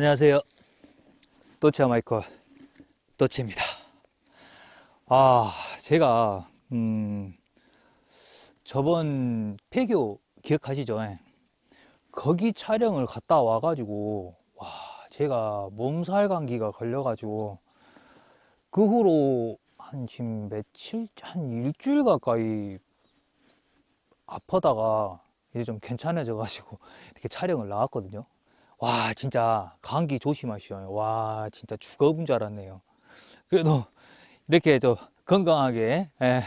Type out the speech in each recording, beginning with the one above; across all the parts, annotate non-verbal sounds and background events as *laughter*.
안녕하세요. 또치아 마이커 또치입니다. 아, 제가 음, 저번 폐교 기억하시죠? 거기 촬영을 갔다 와 가지고 와, 제가 몸살 감기가 걸려 가지고 그 후로 한 지금 며칠 한 일주일 가까이 아프다가 이제 좀 괜찮아져 가지고 *laughs* 이렇게 촬영을 나왔거든요. 와 진짜 감기 조심하시오. 와 진짜 죽어본 줄 알았네요. 그래도 이렇게 저 건강하게 예,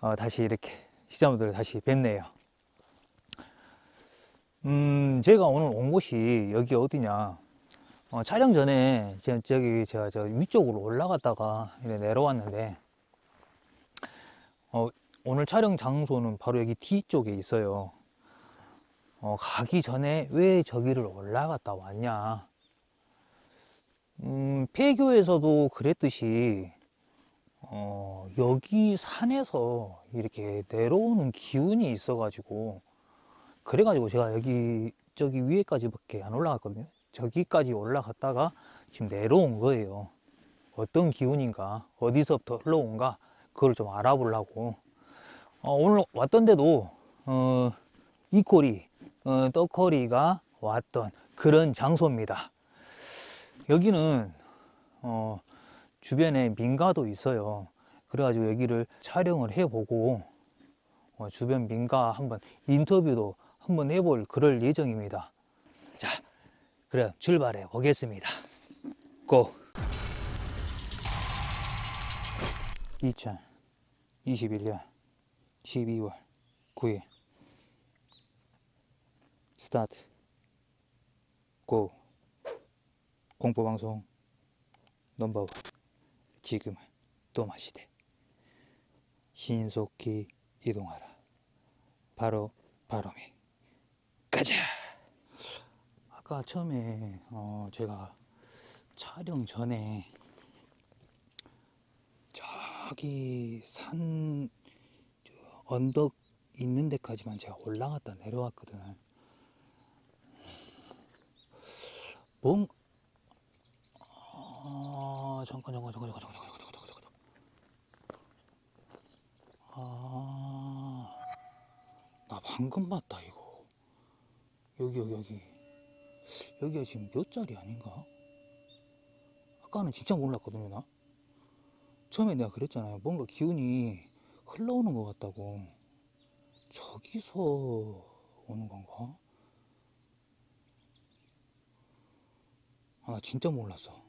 어, 다시 이렇게 시청자분들 다시 뵙네요. 음 제가 오늘 온 곳이 여기 어디냐? 어, 촬영 전에 제가 저기 제가 저 위쪽으로 올라갔다가 내려왔는데 어, 오늘 촬영 장소는 바로 여기 뒤쪽에 있어요 어, 가기 전에 왜 저기를 올라갔다 왔냐? 음, 폐교에서도 그랬듯이 어, 여기 산에서 이렇게 내려오는 기운이 있어 가지고 그래 가지고 제가 여기 저기 위에까지 밖에 안 올라갔거든요. 저기까지 올라갔다가 지금 내려온 거예요. 어떤 기운인가 어디서부터 흘러온가 그걸 좀 알아보려고. 어, 오늘 왔던데도 어, 이 꼬리 어, 떡거리가 왔던 그런 장소입니다. 여기는 어, 주변에 민가도 있어요. 그래가지고 여기를 촬영을 해보고 어, 주변 민가 한번 인터뷰도 한번 해볼 그럴 예정입니다. 자, 그럼 출발해 보겠습니다. 고! 2021년 12월 9일 스타트. 고. 공포방송 넘버원. 지금은 또마시대 신속히 이동하라. 바로 바로미 가자! 아까 처음에 어 제가 촬영 전에 저기 산 언덕 있는 데까지만 제가 올라갔다 내려왔거든 뭔 아, 잠깐 잠깐 잠깐 잠깐 잠깐 잠깐 잠깐 잠깐 잠깐. 아, 나 방금 봤다 이거. 여기 여기 여기. 여기가 지금 몇 자리 아닌가? 아까는 진짜 몰랐거든요 나. 처음에 내가 그랬잖아요. 뭔가 기운이 흘러오는 것 같다고. 저기서 오는 건가? 아, 나 진짜 몰랐어.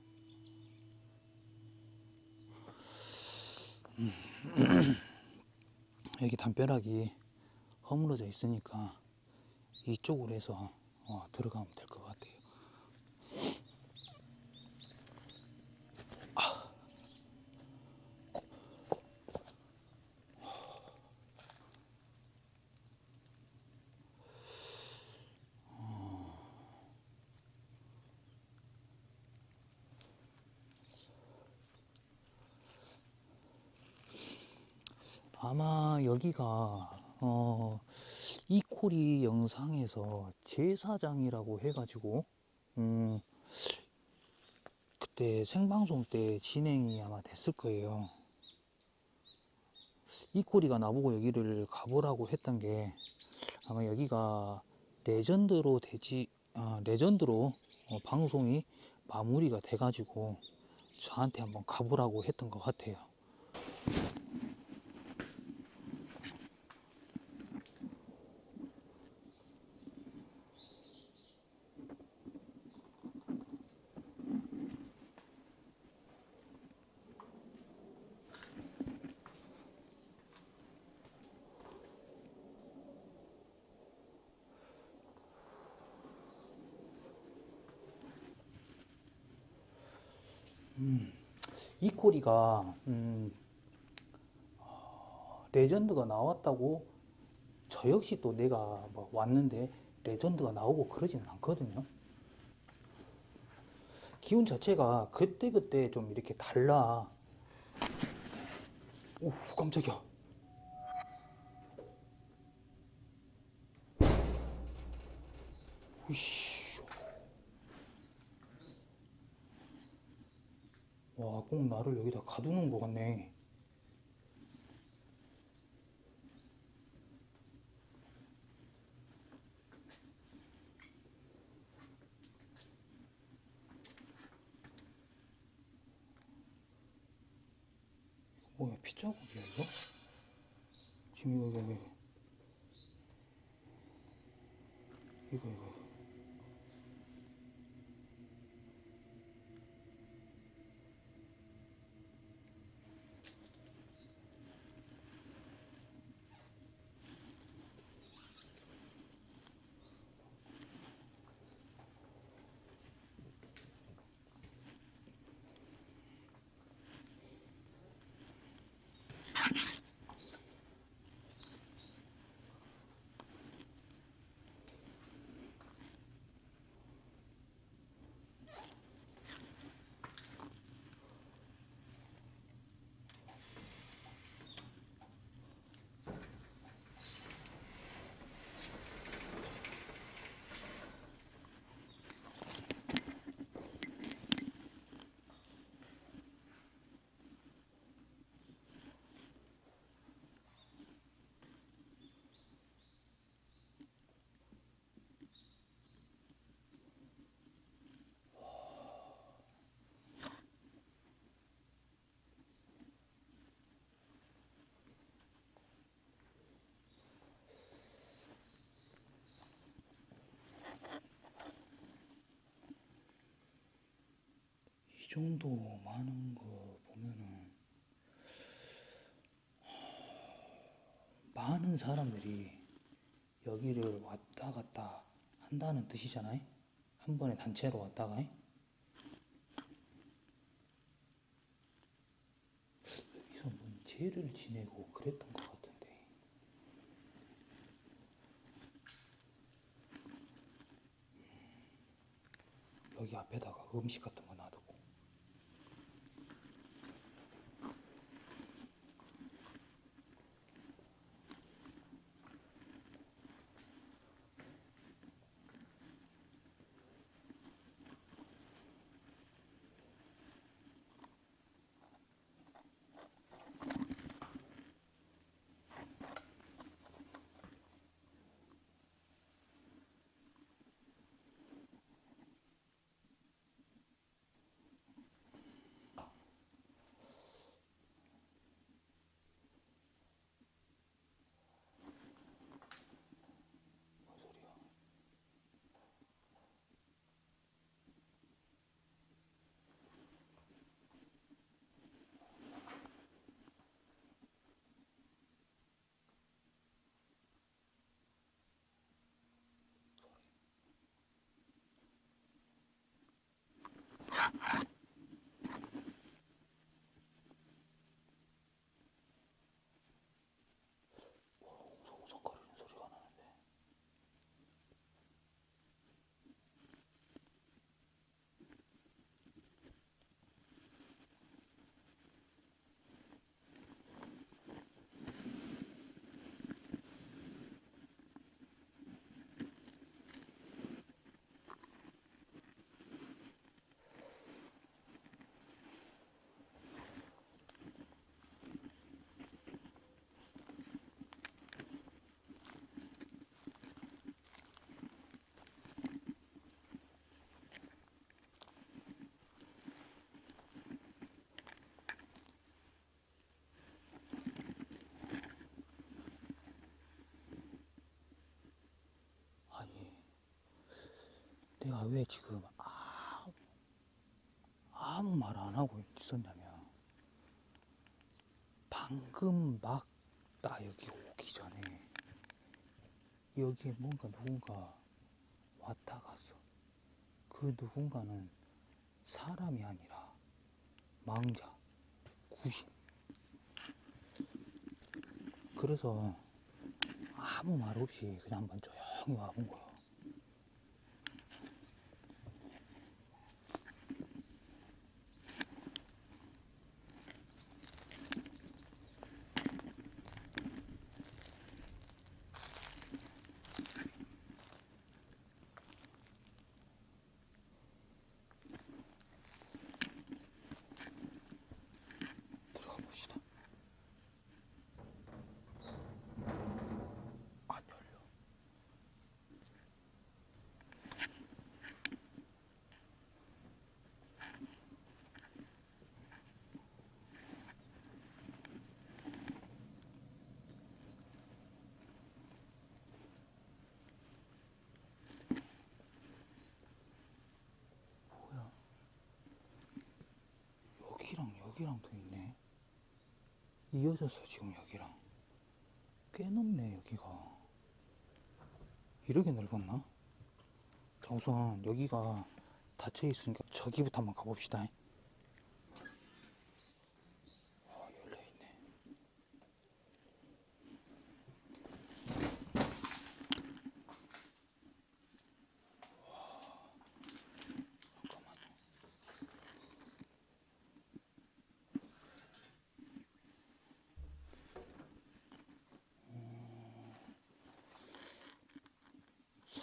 음. *clears throat* 여기 담벼락이 허물어져 있으니까 이쪽으로 해서 어, 들어가면 될 것 같아요. 아마 여기가 어, 이코리 영상에서 제사장이라고 해가지고 음, 그때 생방송 때 진행이 아마 됐을 거예요. 이코리가 나보고 여기를 가보라고 했던 게 아마 여기가 레전드로 되지 아, 레전드로 어, 방송이 마무리가 돼가지고 저한테 한번 가보라고 했던 것 같아요. 음, 이 코리가 음, 어, 레전드가 나왔다고 저 역시 또 내가 뭐 왔는데 레전드가 나오고 그러지는 않거든요. 기운 자체가 그때그때 좀 이렇게 달라. 오, 깜짝이야. 이씨. 와, 꼭 나를 여기다 가두는 것 같네. 뭐야, 피자국이야, 이거? 지금 이거, 이거, 이거. 이거, 이거. 이 정도 많은 거 보면은 많은 사람들이 여기를 왔다 갔다 한다는 뜻이잖아요. 한 번에 단체로 왔다가 여기서 뭔 제를 지내고 그랬던 것 같은데 여기 앞에다가 음식 같은 거 내가 왜 지금 아무, 아무 말 안 하고 있었냐면 방금 막 나 여기 오기 전에 여기에 뭔가 누군가 왔다 갔어 그 누군가는 사람이 아니라 망자 구신 그래서 아무 말 없이 그냥 한번 조용히 와본 거야. 여기랑 또 있네. 이어져서 지금 여기랑 꽤 넓네 여기가. 이렇게 넓었나? 자 우선 여기가 닫혀 있으니까 저기부터 한번 가봅시다. 어, 열려 있네.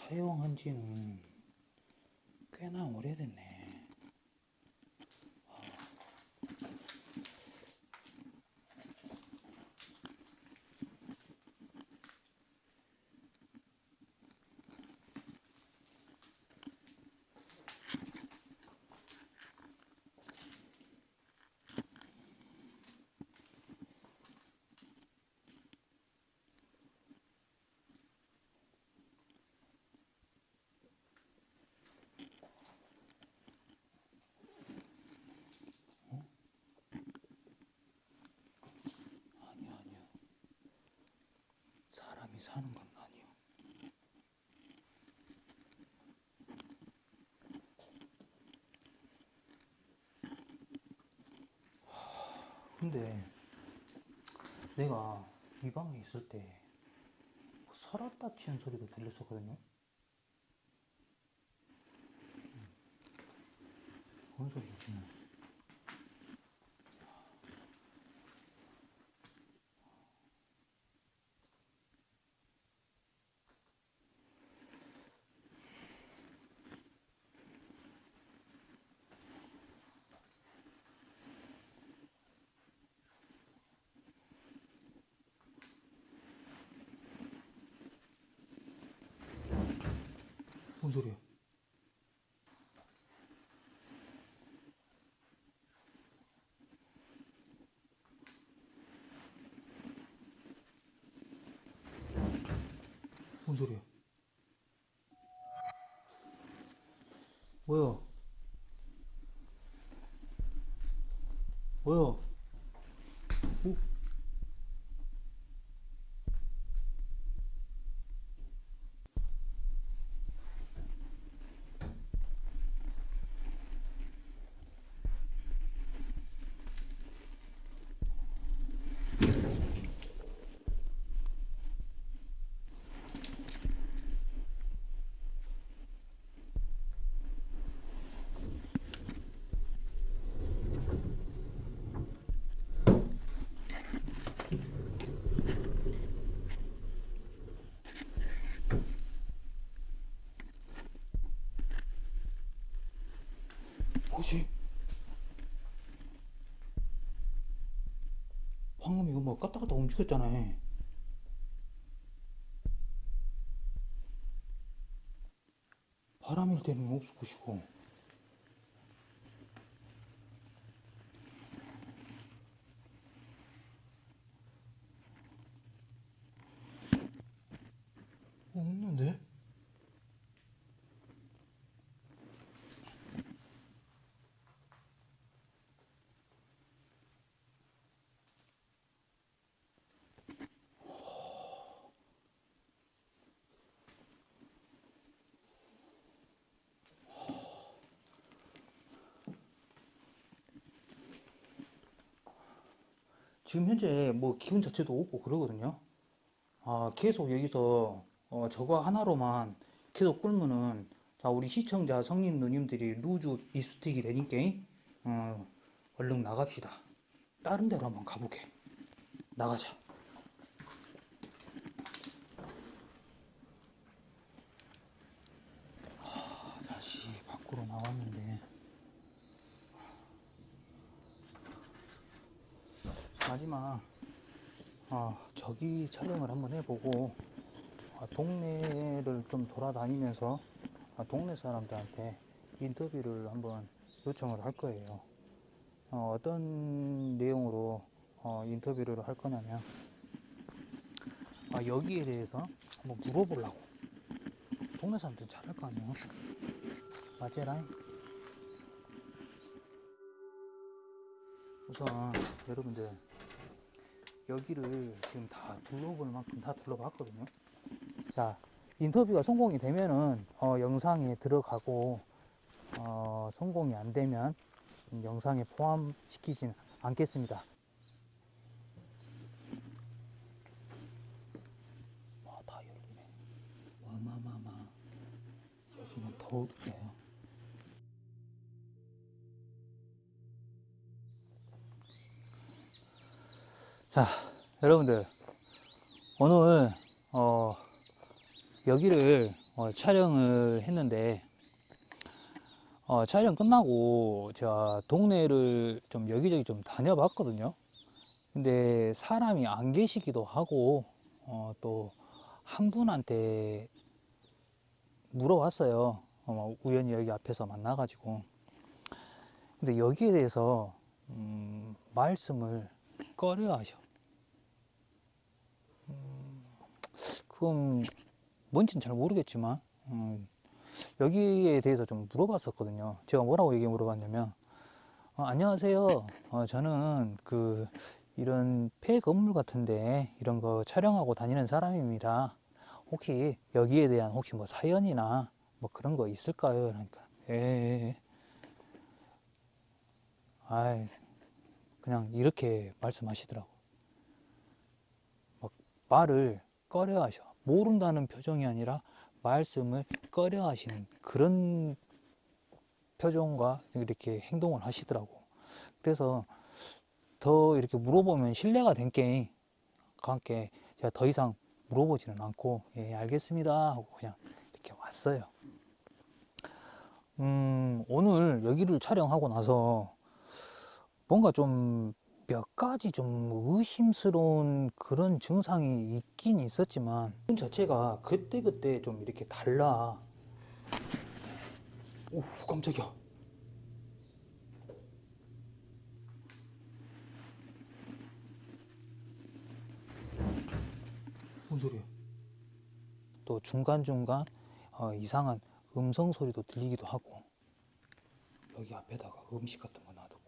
잠깐만. 지는 꽤나 오래됐네. 아니야, 아니야. 사람이 사는 건 아니야. 하, 근데 내가 이 방에 있을 때 서랍다 치는 소리도 들렸었거든요. 음. 뭔 소리지? 뭔 소리야? 뭔 소리야? 뭐야? 뭐야? 뭐지? 방금 이거 뭐 갔다 움직였잖아. 바람일 때는 없을 것이고. 어, 없는데? 지금 현재 뭐 기운 자체도 없고 그러거든요. 아, 계속 여기서 어, 저거 하나로만 계속 끌면은 자, 우리 시청자 성님 누님들이 루즈 이스틱이 되니까 어, 얼른 나갑시다. 다른 데로 한번 가보게. 나가자. 하, 다시 밖으로 나왔는데 마지막 아, 저기 촬영을 한번 해보고 아, 동네를 좀 돌아다니면서 아, 동네 사람들한테 인터뷰를 한번 요청을 할 거예요. 어, 떤 내용으로 어, 인터뷰를 할 거냐면 아, 여기에 대해서 한번 물어보려고 동네 사람들 잘할 거 아니에요? 맞제라잉? 우선 여러분들 여기를 지금 다 둘러볼 만큼 다 둘러봤거든요. 자, 인터뷰가 성공이 되면은 어, 영상에 들어가고 어, 성공이 안 되면 영상에 포함시키진 않겠습니다. 와, 다 열리네. 와마마마. 여기는 더 어둡네 자, 여러분들 오늘 어, 여기를 어, 촬영을 했는데 어, 촬영 끝나고 제가 동네를 좀 여기저기 좀 다녀봤거든요. 근데 사람이 안 계시기도 하고 어, 또 한 분한테 물어봤어요. 어, 우연히 여기 앞에서 만나 가지고. 근데 여기에 대해서 음, 말씀을 꺼려 하셔. 음, 그건 뭔지는 잘 모르겠지만 음, 여기에 대해서 좀 물어봤었거든요. 제가 뭐라고 얘기 물어봤냐면 어, 안녕하세요. 어, 저는 그 이런 폐 건물 같은데 이런 거 촬영하고 다니는 사람입니다. 혹시 여기에 대한 혹시 뭐 사연이나 뭐 그런 거 있을까요? 그러니까 예. 아이 그냥 이렇게 말씀하시더라고. 막 말을 꺼려 하셔. 모른다는 표정이 아니라 말씀을 꺼려 하시는 그런 표정과 이렇게 행동을 하시더라고. 그래서 더 이렇게 물어보면 신뢰가 된 게임 함께 제가 더 이상 물어보지는 않고 예 알겠습니다 하고 그냥 이렇게 왔어요. 음 오늘 여기를 촬영하고 나서 뭔가 좀 몇 가지 좀 의심스러운 그런 증상이 있긴 있었지만 분 자체가 그때그때 좀 이렇게 달라. 오 깜짝이야. 뭔 소리야? 또 중간중간 어, 이상한 음성 소리도 들리기도 하고 여기 앞에다가 음식 같은 거 놔두고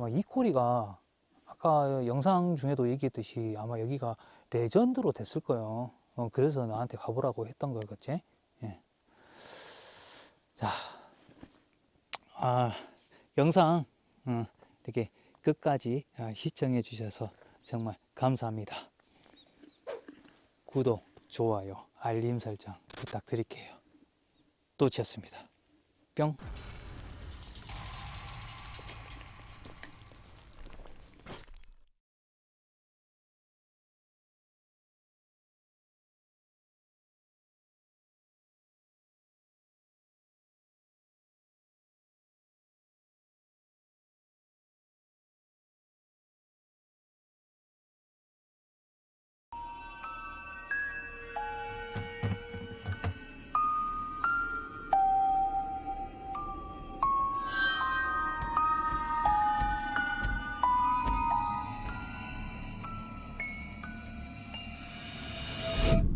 아마 이 코리가 아까 영상 중에도 얘기했듯이 아마 여기가 레전드로 됐을 거예요. 어, 그래서 나한테 가보라고 했던 거겠지? 예. 자, 아, 영상 어, 이렇게 끝까지 아, 시청해 주셔서 정말 감사합니다. 구독, 좋아요, 알림 설정 부탁드릴게요. 또치였습니다. 뿅.